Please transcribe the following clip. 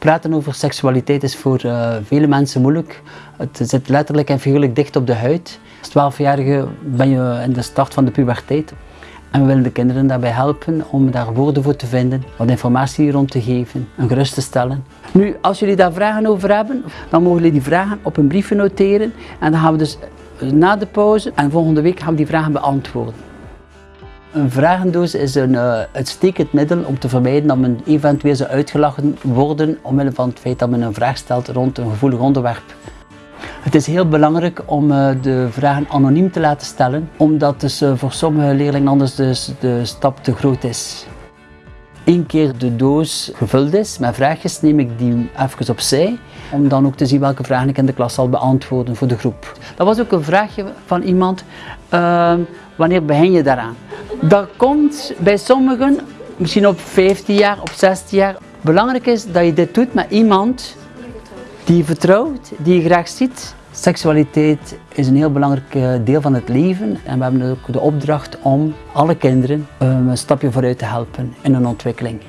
Praten over seksualiteit is voor uh, vele mensen moeilijk. Het zit letterlijk en figuurlijk dicht op de huid. Als 12-jarige ben je in de start van de puberteit. En we willen de kinderen daarbij helpen om daar woorden voor te vinden, wat informatie rond te geven en gerust te stellen. Nu, als jullie daar vragen over hebben, dan mogen jullie die vragen op een briefje noteren. En dan gaan we dus na de pauze en volgende week gaan we die vragen beantwoorden. Een vragendoos is een uh, uitstekend middel om te vermijden dat men eventueel zou uitgelachen worden omwille van het feit dat men een vraag stelt rond een gevoelig onderwerp. Het is heel belangrijk om uh, de vragen anoniem te laten stellen, omdat dus voor sommige leerlingen anders dus de stap te groot is. Eén keer de doos gevuld is met vraagjes, neem ik die even opzij, om dan ook te zien welke vragen ik in de klas zal beantwoorden voor de groep. Dat was ook een vraagje van iemand, uh, wanneer begin je daaraan? Dat komt bij sommigen misschien op 15 jaar, op 16 jaar. Belangrijk is dat je dit doet met iemand die je vertrouwt, die je graag ziet. Seksualiteit is een heel belangrijk eh, deel van het leven en we hebben ook de opdracht om alle kinderen ehm, een stapje vooruit te helpen in hun ontwikkeling.